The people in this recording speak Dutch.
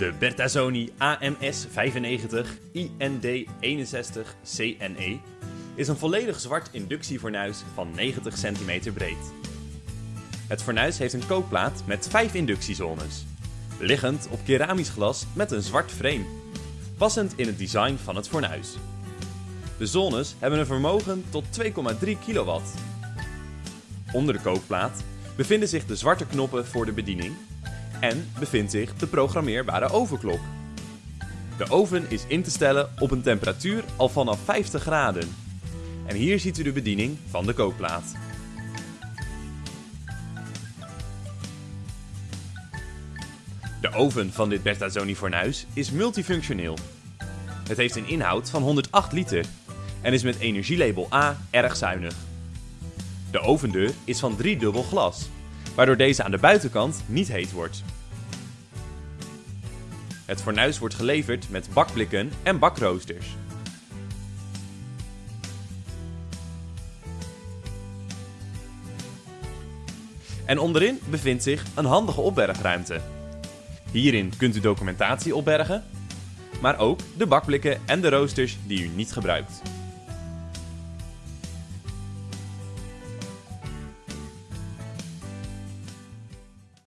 De Bertazzoni AMS 95 IND 61 CNE is een volledig zwart inductiefornuis van 90 cm breed. Het fornuis heeft een kookplaat met 5 inductiezones, liggend op keramisch glas met een zwart frame, passend in het design van het fornuis. De zones hebben een vermogen tot 2,3 kW. Onder de kookplaat bevinden zich de zwarte knoppen voor de bediening en bevindt zich de programmeerbare ovenklok. De oven is in te stellen op een temperatuur al vanaf 50 graden. En hier ziet u de bediening van de kookplaat. De oven van dit Bertazzoni fornuis is multifunctioneel. Het heeft een inhoud van 108 liter en is met energielabel A erg zuinig. De ovendeur is van driedubbel glas, waardoor deze aan de buitenkant niet heet wordt. Het fornuis wordt geleverd met bakblikken en bakroosters. En onderin bevindt zich een handige opbergruimte. Hierin kunt u documentatie opbergen, maar ook de bakblikken en de roosters die u niet gebruikt.